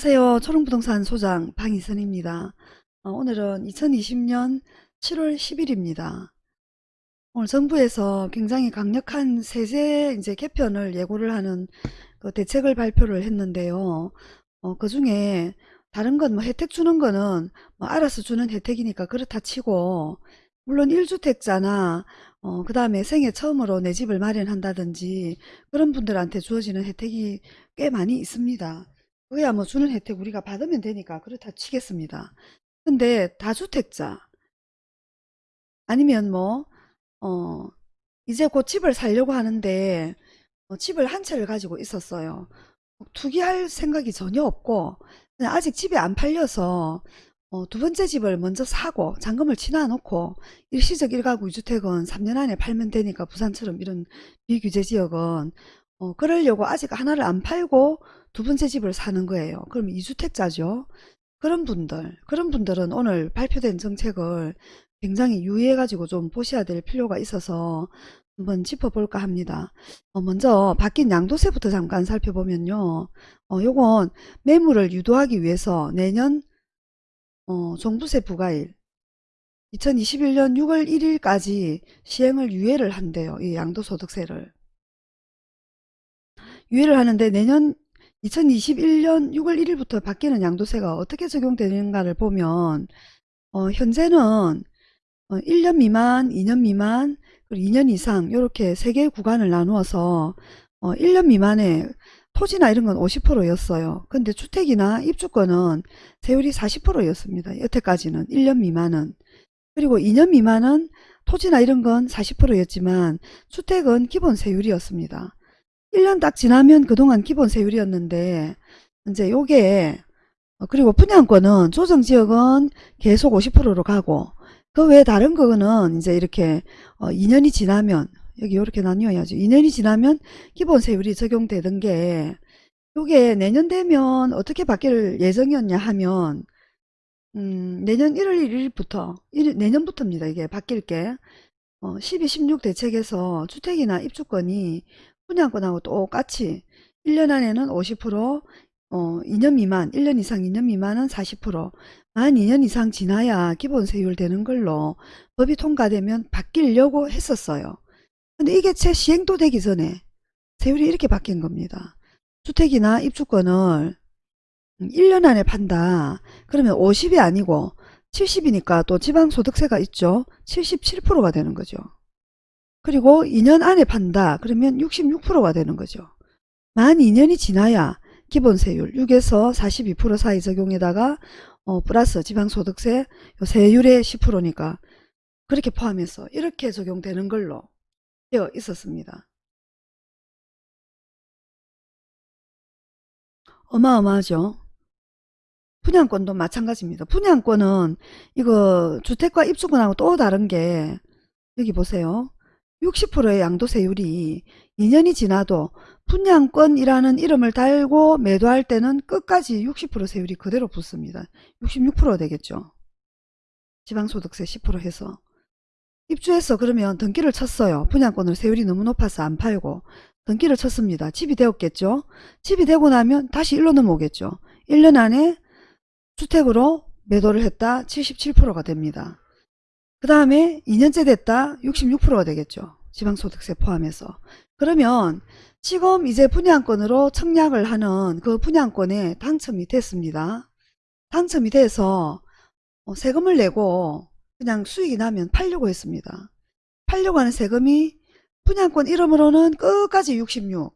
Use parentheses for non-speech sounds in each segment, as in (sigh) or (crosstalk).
안녕하세요. 초롱부동산 소장 방희선입니다. 어, 오늘은 2020년 7월 10일입니다. 오늘 정부에서 굉장히 강력한 세제 이제 개편을 예고를 하는 그 대책을 발표를 했는데요. 어, 그 중에 다른 건 뭐 혜택 주는 거는 뭐 알아서 주는 혜택이니까 그렇다 치고 물론 1주택자나 어, 그 다음에 생애 처음으로 내 집을 마련한다든지 그런 분들한테 주어지는 혜택이 꽤 많이 있습니다. 그야 뭐 주는 혜택 우리가 받으면 되니까 그렇다 치겠습니다. 근데 다주택자 아니면 뭐 어, 이제 곧 집을 살려고 하는데 어, 집을 한 채를 가지고 있었어요. 투기할 생각이 전혀 없고 아직 집이 안 팔려서 어, 두 번째 집을 먼저 사고 잔금을 치놔 놓고 일시적 1가구 2주택은 3년 안에 팔면 되니까 부산처럼 이런 비규제 지역은 어, 그러려고 아직 하나를 안 팔고 두 번째 집을 사는 거예요. 그럼 2주택자죠. 그런 분들, 그런 분들은 오늘 발표된 정책을 굉장히 유의해가지고 좀 보셔야 될 필요가 있어서 한번 짚어볼까 합니다. 어, 먼저 바뀐 양도세부터 잠깐 살펴보면요. 어, 요건 매물을 유도하기 위해서 내년 어, 종부세 부과일 2021년 6월 1일까지 시행을 유예를 한대요. 이 양도소득세를. 유예를 하는데 내년 2021년 6월 1일부터 바뀌는 양도세가 어떻게 적용되는가를 보면 어, 현재는 어, 1년 미만, 2년 미만, 그리고 2년 이상 이렇게 세 개의 구간을 나누어서 어, 1년 미만에 토지나 이런 건 50%였어요. 근데 주택이나 입주권은 세율이 40%였습니다. 여태까지는 1년 미만은. 그리고 2년 미만은 토지나 이런 건 40%였지만 주택은 기본 세율이었습니다. 1년 딱 지나면 그동안 기본 세율이었는데 이제 요게 어, 그리고 분양권은 조정지역은 계속 50%로 가고 그 외에 다른 거는 이제 이렇게 2년이 어, 지나면 여기 이렇게 나뉘어야죠. 2년이 지나면 기본 세율이 적용되던 게 요게 내년 되면 어떻게 바뀔 예정이었냐 하면 음, 내년 1월 1일부터 1, 내년부터입니다. 이게 바뀔 게 어, 12, 16 대책에서 주택이나 입주권이 분양권하고 똑같이 1년 안에는 50%, 어, 2년 미만, 1년 이상 2년 미만은 40%, 만 2년 이상 지나야 기본 세율 되는 걸로 법이 통과되면 바뀌려고 했었어요. 근데 이게 채 시행도 되기 전에 세율이 이렇게 바뀐 겁니다. 주택이나 입주권을 1년 안에 판다. 그러면 50이 아니고 70이니까 또 지방소득세가 있죠. 77%가 되는 거죠. 그리고 2년 안에 판다. 그러면 66%가 되는 거죠. 만 2년이 지나야 기본세율 6에서 42% 사이 적용에다가 어, 플러스 지방소득세 세율의 10%니까 그렇게 포함해서 이렇게 적용되는 걸로 되어 있었습니다. 어마어마하죠. 분양권도 마찬가지입니다. 분양권은 이거 주택과 입주권하고 또 다른 게 여기 보세요. 60%의 양도세율이 2년이 지나도 분양권이라는 이름을 달고 매도할 때는 끝까지 60% 세율이 그대로 붙습니다. 66% 되겠죠. 지방소득세 10% 해서. 입주해서 그러면 등기를 쳤어요. 분양권을 세율이 너무 높아서 안 팔고 등기를 쳤습니다. 집이 되었겠죠. 집이 되고 나면 다시 일로 넘어오겠죠. 1년 안에 주택으로 매도를 했다 77%가 됩니다. 그 다음에 2년째 됐다 66%가 되겠죠. 지방소득세 포함해서. 그러면 지금 이제 분양권으로 청약을 하는 그 분양권에 당첨이 됐습니다. 당첨이 돼서 어, 세금을 내고 그냥 수익이 나면 팔려고 했습니다. 팔려고 하는 세금이 분양권 이름으로는 끝까지 66.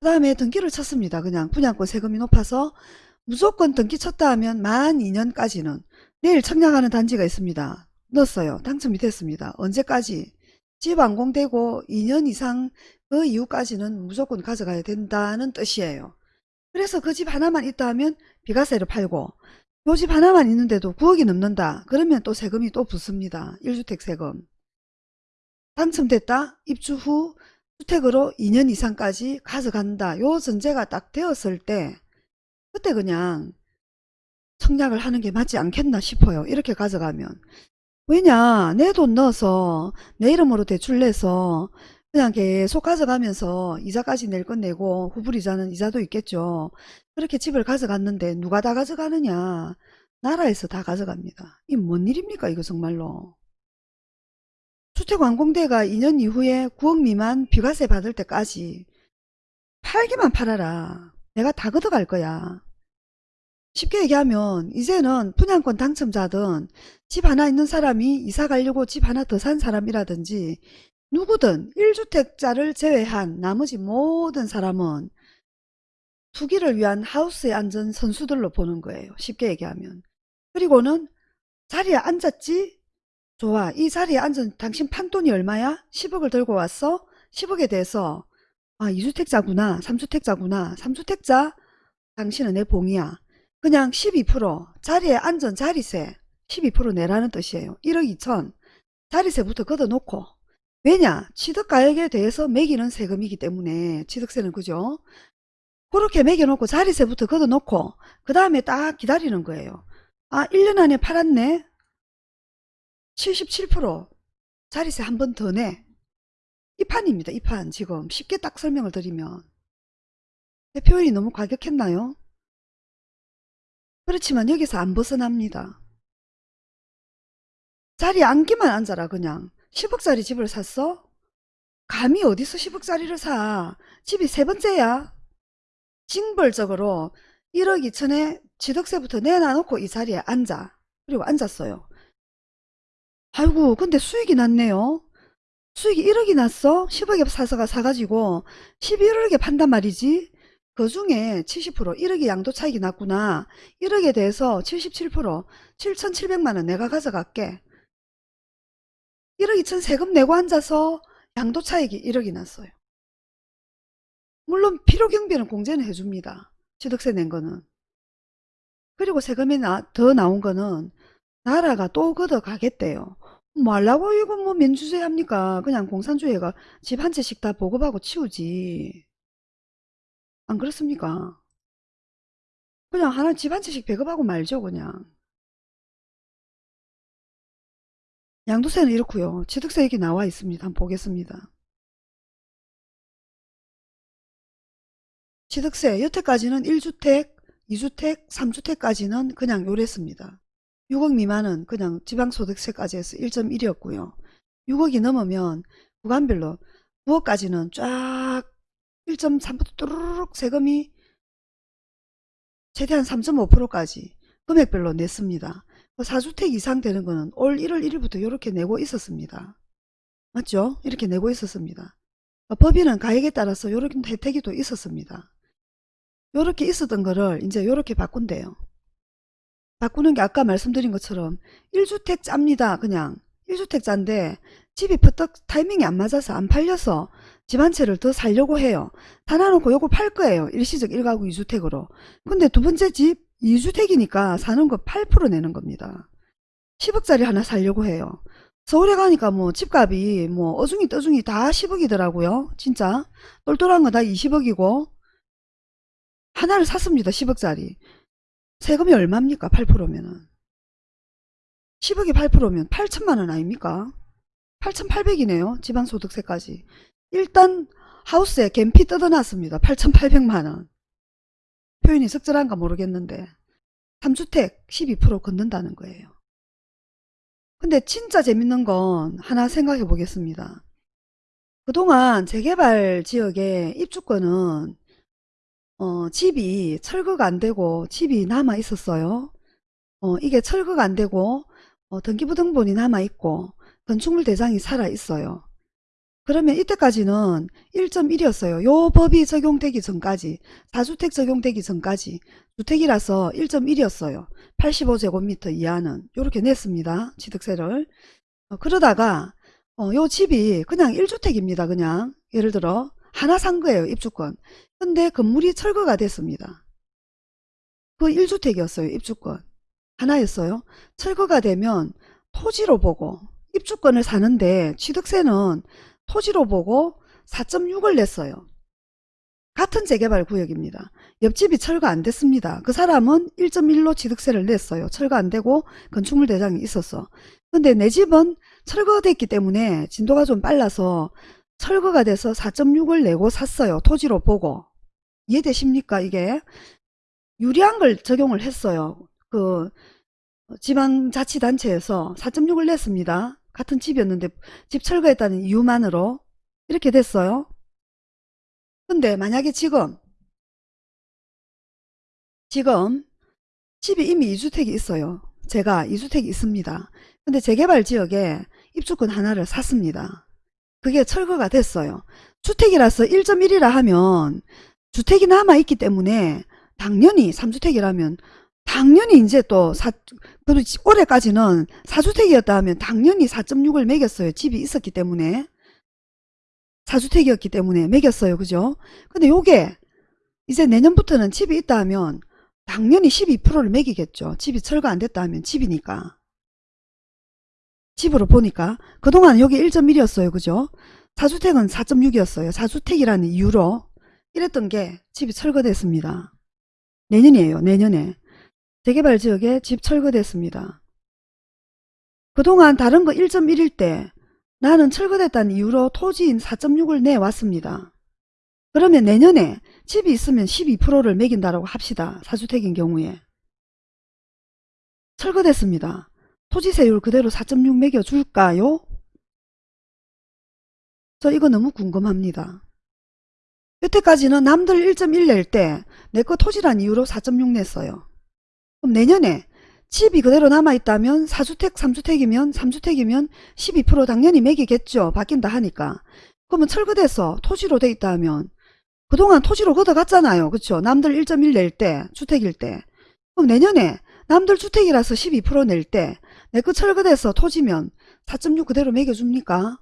그 다음에 등기를 쳤습니다. 그냥 분양권 세금이 높아서 무조건 등기 쳤다 하면 만 2년까지는 내일 청약하는 단지가 있습니다. 넣었어요. 당첨이 됐습니다. 언제까지? 집 완공되고 2년 이상 그 이후까지는 무조건 가져가야 된다는 뜻이에요. 그래서 그 집 하나만 있다 하면 비과세를 팔고 요 집 하나만 있는데도 9억이 넘는다. 그러면 또 세금이 또 붙습니다. 1주택 세금. 당첨됐다. 입주 후 주택으로 2년 이상까지 가져간다. 요 전제가 딱 되었을 때 그때 그냥 청약을 하는 게 맞지 않겠나 싶어요. 이렇게 가져가면. 왜냐 내 돈 넣어서 내 이름으로 대출 내서 그냥 계속 가져가면서 이자까지 낼 건 내고 후불이자는 이자도 있겠죠. 그렇게 집을 가져갔는데 누가 다 가져가느냐. 나라에서 다 가져갑니다. 이 뭔 일입니까 이거 정말로. 주택완공대가 2년 이후에 9억 미만 비과세 받을 때까지 팔기만 팔아라. 내가 다 걷어갈 거야. 쉽게 얘기하면 이제는 분양권 당첨자든 집 하나 있는 사람이 이사 가려고 집 하나 더 산 사람이라든지 누구든 1주택자를 제외한 나머지 모든 사람은 투기를 위한 하우스의 안전 선수들로 보는 거예요. 쉽게 얘기하면. 그리고는 자리에 앉았지? 좋아. 이 자리에 앉은 당신 판돈이 얼마야? 10억을 들고 왔어? 10억에 대해서 아 2주택자구나. 3주택자구나. 3주택자? 당신은 내 봉이야. 그냥 12% 자리에 앉은 자리세 12% 내라는 뜻이에요. 1억 2천 자리세부터 걷어놓고 왜냐? 취득가액에 대해서 매기는 세금이기 때문에 취득세는 그죠? 그렇게 매겨놓고 자리세부터 걷어놓고 그 다음에 딱 기다리는 거예요. 아 1년 안에 팔았네? 77% 자리세 한 번 더 내. 이 판입니다. 이 판 지금 쉽게 딱 설명을 드리면 내 표현이 너무 과격했나요? 그렇지만 여기서 안 벗어납니다. 자리에 앉기만 앉아라 그냥 10억짜리 집을 샀어? 감히 어디서 10억짜리를 사? 집이 세 번째야? 징벌적으로 1억 2천에 취득세부터 내놔놓고 이 자리에 앉아. 그리고 앉았어요. 아이고 근데 수익이 났네요. 수익이 1억이 났어? 10억에 사서가 사가지고 11억에 판단 말이지. 그 중에 70% 1억의 양도 차익이 났구나. 1억에 대해서 77% 7,700만원 내가 가져갈게. 1억 2천 세금 내고 앉아서 양도 차익이 1억이 났어요. 물론 필요경비는 공제는 해줍니다. 취득세 낸 거는. 그리고 세금이 나, 더 나온 거는 나라가 또 걷어가겠대요. 뭐 하려고 이거 뭐 민주주의 합니까? 그냥 공산주의가 집 한 채씩 다 보급하고 치우지. 안 그렇습니까? 그냥 하나 집 한 채씩 배급하고 말죠 그냥. 양도세는 이렇고요. 취득세액이 나와 있습니다. 한번 보겠습니다. 취득세 여태까지는 1주택, 2주택, 3주택까지는 그냥 요랬습니다. 6억 미만은 그냥 지방소득세까지 해서 1.1이었고요. 6억이 넘으면 구간별로 9억까지는 쫙 1.3부터 뚜루룩 세금이 최대한 3.5%까지 금액별로 냈습니다. 4주택 이상 되는 거는 올 1월 1일부터 이렇게 내고 있었습니다. 맞죠? 이렇게 내고 있었습니다. 법인은 가액에 따라서 이렇게 혜택이 또 있었습니다. 이렇게 있었던 거를 이제 이렇게 바꾼대요. 바꾸는 게 아까 말씀드린 것처럼 1주택자입니다. 그냥 1주택자인데 집이 퍼뜩 타이밍이 안 맞아서 안 팔려서 집 한 채를 더 살려고 해요. 다 놔놓고 요거 팔 거예요. 일시적 1가구 2주택으로. 근데 두 번째 집 2주택이니까 사는 거 8% 내는 겁니다. 10억짜리 하나 살려고 해요. 서울에 가니까 뭐 집값이 뭐 어중이 떠중이 다 10억이더라고요. 진짜 똘똘한 거 다 20억이고 하나를 샀습니다. 10억짜리. 세금이 얼마입니까? 8%면은. 10억이 8%면 8천만 원 아닙니까? 8,800이네요. 지방소득세까지. 일단 하우스에 갬피 뜯어놨습니다. 8,800만원. 표현이 적절한가 모르겠는데 3주택 12% 걷는다는 거예요. 근데 진짜 재밌는 건 하나 생각해 보겠습니다. 그동안 재개발 지역의 입주권은 어, 집이 철거가 안 되고 집이 남아 있었어요. 어, 이게 철거가 안 되고 어, 등기부등본이 남아 있고 건축물 대장이 살아 있어요. 그러면 이때까지는 1.1이었어요. 요 법이 적용되기 전까지 4주택 적용되기 전까지 주택이라서 1.1이었어요. 85제곱미터 이하는 이렇게 냈습니다. 취득세를. 어, 그러다가 어, 요 집이 그냥 1주택입니다. 그냥 예를 들어 하나 산 거예요. 입주권. 근데 건물이 철거가 됐습니다. 그 1주택이었어요. 입주권. 하나였어요. 철거가 되면 토지로 보고 입주권을 사는데 취득세는 토지로 보고 4.6을 냈어요. 같은 재개발 구역입니다. 옆집이 철거 안 됐습니다. 그 사람은 1.1로 취득세를 냈어요. 철거 안 되고 건축물 대장이 있었어. 근데 내 집은 철거됐기 때문에 진도가 좀 빨라서 철거가 돼서 4.6을 내고 샀어요. 토지로 보고. 이해되십니까 이게? 유리한 걸 적용을 했어요. 그 지방자치단체에서 4.6을 냈습니다. 같은 집이었는데 집 철거했다는 이유만으로 이렇게 됐어요. 근데 만약에 지금 지금 집이 이미 이주택이 있어요. 제가 이주택이 있습니다. 근데 재개발 지역에 입주권 하나를 샀습니다. 그게 철거가 됐어요. 주택이라서 1.1이라 하면 주택이 남아있기 때문에 당연히 3주택이라면 당연히 이제 또 사, 그리고 올해까지는 4주택이었다 하면 당연히 4.6을 매겼어요. 집이 있었기 때문에. 4주택이었기 때문에 매겼어요. 그죠? 근데 요게 이제 내년부터는 집이 있다 하면 당연히 12%를 매기겠죠. 집이 철거 안 됐다 하면 집이니까. 집으로 보니까 그동안 여기 1.1이었어요. 그죠? 4주택은 4.6이었어요. 4주택이라는 이유로 이랬던 게 집이 철거됐습니다. 내년이에요. 내년에. 재개발 지역에 집 철거됐습니다. 그동안 다른 거 1.1일 때 나는 철거됐다는 이유로 토지인 4.6을 내왔습니다. 그러면 내년에 집이 있으면 12%를 매긴다고 합시다. 사주택인 경우에. 철거됐습니다. 토지세율 그대로 4.6 매겨줄까요? 저 이거 너무 궁금합니다. 여태까지는 남들 1.1 낼 때 내 거 토지란 이유로 4.6 냈어요. 그럼 내년에 집이 그대로 남아있다면 4주택, 3주택이면 3주택이면 12% 당연히 매기겠죠. 바뀐다 하니까. 그러면 철거돼서 토지로 돼 있다 하면 그동안 토지로 걷어갔잖아요. 그쵸? 남들 1.1 낼 때, 주택일 때. 그럼 내년에 남들 주택이라서 12%낼 때 내 거 철거돼서 토지면 4.6 그대로 매겨줍니까?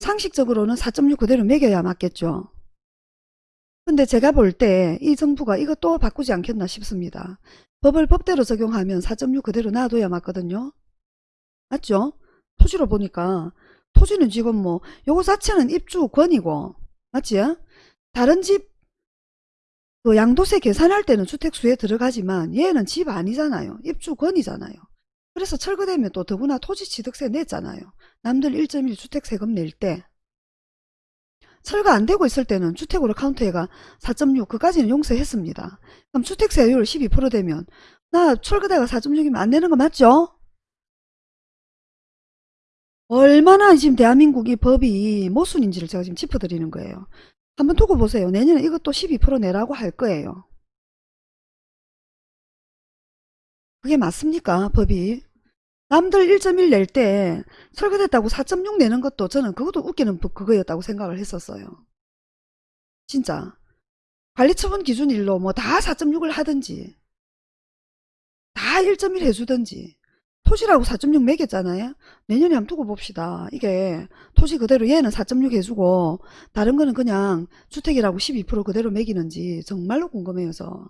상식적으로는 4.6 그대로 매겨야 맞겠죠. 근데 제가 볼 때 이 정부가 이것도 바꾸지 않겠나 싶습니다. 법을 법대로 적용하면 4.6 그대로 놔둬야 맞거든요. 맞죠? 토지로 보니까 토지는 지금 뭐 요거 자체는 입주권이고 맞지? 다른 집 그 양도세 계산할 때는 주택수에 들어가지만 얘는 집 아니잖아요. 입주권이잖아요. 그래서 철거되면 또 더구나 토지취득세 냈잖아요. 남들 1.1 주택세금 낼 때. 철거 안 되고 있을 때는 주택으로 카운트해가 4.6 그까지는 용서했습니다. 그럼 주택세율 12% 되면 나 철거대가 4.6이면 안 내는 거 맞죠? 얼마나 지금 대한민국 이 법이 모순인지를 제가 지금 짚어드리는 거예요. 한번 두고 보세요. 내년에 이것도 12% 내라고 할 거예요. 그게 맞습니까? 법이. 남들 1.1 낼때 철거됐다고 4.6 내는 것도 저는 그것도 웃기는 법 그거였다고 생각을 했었어요. 진짜. 관리처분 기준 일로 뭐 다 4.6을 하든지 다 1.1 해주든지 토지라고 4.6 매겼잖아요. 내년에 한번 두고 봅시다. 이게 토지 그대로 얘는 4.6 해주고 다른 거는 그냥 주택이라고 12% 그대로 매기는지 정말로 궁금해서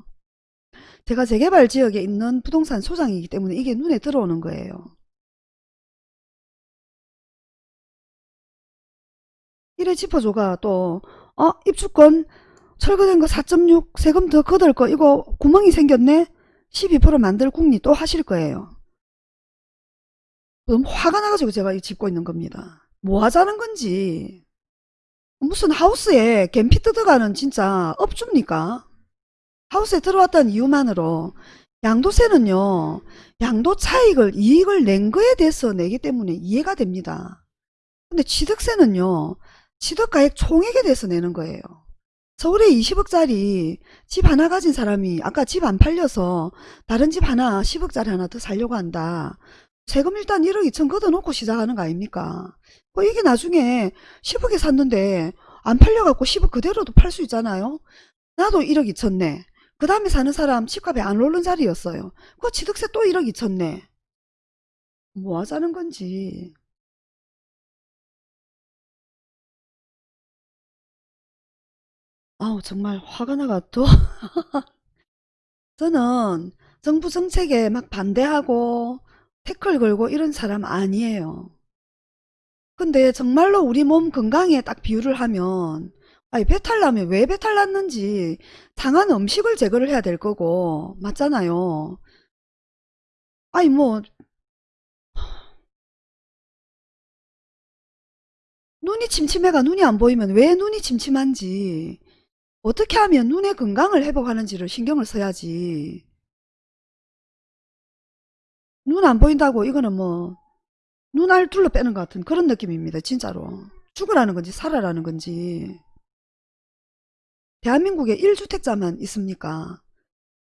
제가 재개발 지역에 있는 부동산 소장이기 때문에 이게 눈에 들어오는 거예요. 이래 짚어줘가 또 어? 입주권 철거된 거 4.6 세금 더 걷을 거 이거 구멍이 생겼네? 12% 만들 궁리 또 하실 거예요. 너무 화가 나가지고 제가 이 짚고 있는 겁니다. 뭐 하자는 건지. 무슨 하우스에 갬피 뜯어가는 진짜 업주입니까? 하우스에 들어왔다는 이유만으로 양도세는요. 양도 차익을 이익을 낸 거에 대해서 내기 때문에 이해가 됩니다. 근데 취득세는요. 취득가액 총액에 대해서 내는 거예요. 서울에 20억짜리 집 하나 가진 사람이 아까 집 안 팔려서 다른 집 하나 10억짜리 하나 더 살려고 한다. 세금 일단 1억 2천 걷어놓고 시작하는 거 아닙니까? 뭐 이게 나중에 10억에 샀는데 안 팔려갖고 10억 그대로도 팔 수 있잖아요. 나도 1억 2천 내. 그 다음에 사는 사람 집값이 안 오른 자리였어요. 그 취득세 또 1억 2천 내. 뭐 하자는 건지. 아우 정말 화가 나가 또 (laughs) 저는 정부 정책에 막 반대하고 태클 걸고 이런 사람 아니에요. 근데 정말로 우리 몸 건강에 딱 비유를 하면 아니 배탈 나면 왜 배탈 났는지 상한 음식을 제거를 해야 될 거고 맞잖아요. 아니 뭐 눈이 침침해가 눈이 안 보이면 왜 눈이 침침한지 어떻게 하면 눈의 건강을 회복하는지를 신경을 써야지. 눈 안 보인다고 이거는 뭐 눈알 둘러 빼는 것 같은 그런 느낌입니다. 진짜로. 죽으라는 건지 살아라는 건지. 대한민국에 1주택자만 있습니까?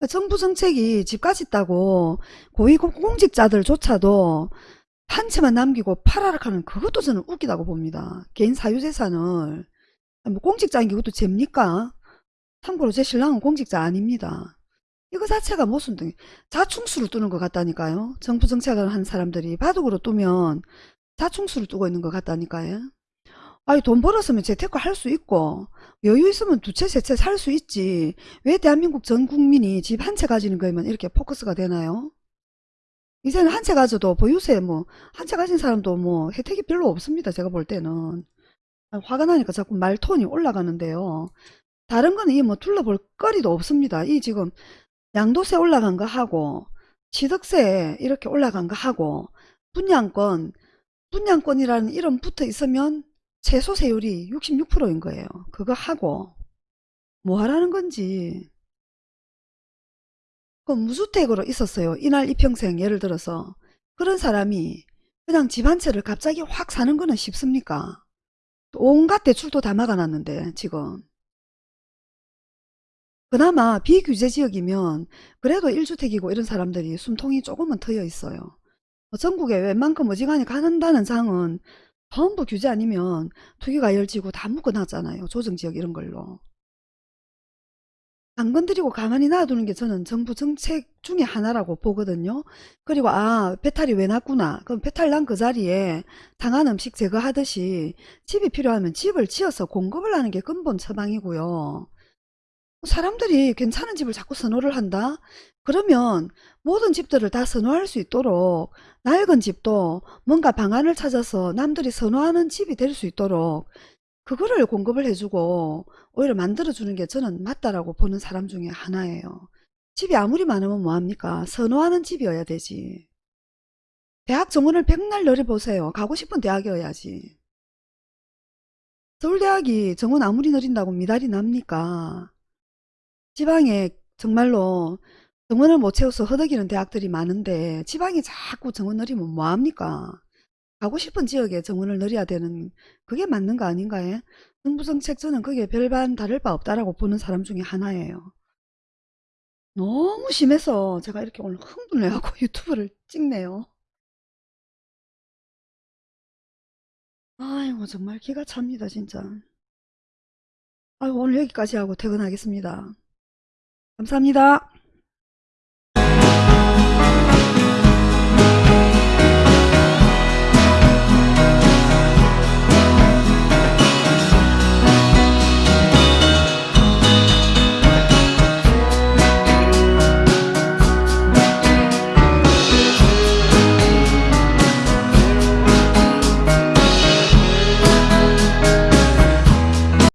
정부 정책이 집까지 있다고 고위공직자들조차도 한 채만 남기고 팔아락하는 그것도 저는 웃기다고 봅니다. 개인 사유재산을 뭐 공직자인 게 그것도 죄입니까? 참고로 제 신랑은 공직자 아닙니다. 이거 자체가 무슨 등 자충수를 두는 것 같다니까요. 정부 정책을 한 사람들이 바둑으로 두면 자충수를 두고 있는 것 같다니까요. 아니 돈 벌었으면 재테크 할 수 있고 여유 있으면 두 채 세 채 살 수 있지 왜 대한민국 전 국민이 집 한 채 가지는 거에만 이렇게 포커스가 되나요? 이제는 한 채 가져도 보유세 뭐 한 채 가진 사람도 뭐 혜택이 별로 없습니다. 제가 볼 때는 아, 화가 나니까 자꾸 말톤이 올라가는데요. 다른 거는 이 뭐 둘러볼 거리도 없습니다. 이 지금 양도세 올라간 거 하고 취득세 이렇게 올라간 거 하고 분양권 분양권이라는 이름 붙어 있으면 최소 세율이 66%인 거예요. 그거 하고 뭐 하라는 건지 그 무주택으로 있었어요. 이날 이평생 예를 들어서 그런 사람이 그냥 집 한 채를 갑자기 확 사는 거는 쉽습니까? 온갖 대출도 다 막아놨는데 지금 그나마 비규제 지역이면 그래도 1주택이고 이런 사람들이 숨통이 조금은 트여 있어요. 뭐 전국에 웬만큼 어지간히 가는다는 장은 전부 규제 아니면 투기가 열지고 다 묶어놨잖아요. 조정지역 이런 걸로. 안 건드리고 가만히 놔두는 게 저는 정부 정책 중에 하나라고 보거든요. 그리고 아 배탈이 왜 났구나. 그럼 배탈 난 그 자리에 상한 음식 제거하듯이 집이 필요하면 집을 지어서 공급을 하는 게 근본 처방이고요. 사람들이 괜찮은 집을 자꾸 선호를 한다? 그러면 모든 집들을 다 선호할 수 있도록 낡은 집도 뭔가 방안을 찾아서 남들이 선호하는 집이 될 수 있도록 그거를 공급을 해주고 오히려 만들어주는 게 저는 맞다라고 보는 사람 중에 하나예요. 집이 아무리 많으면 뭐합니까? 선호하는 집이어야 되지. 대학 정원을 백날 늘려보세요. 가고 싶은 대학이어야지. 서울대학이 정원 아무리 늘린다고 미달이 납니까? 지방에 정말로 정원을 못 채워서 허덕이는 대학들이 많은데 지방이 자꾸 정원 늘리면 뭐합니까? 가고 싶은 지역에 정원을 늘려야 되는 그게 맞는 거 아닌가요? 정부 정책 저는 그게 별반 다를 바 없다라고 보는 사람 중에 하나예요. 너무 심해서 제가 이렇게 오늘 흥분해갖고 (laughs) 유튜브를 찍네요. 아이고 정말 기가 찹니다 진짜. 아이고 오늘 여기까지 하고 퇴근하겠습니다. 감사합니다.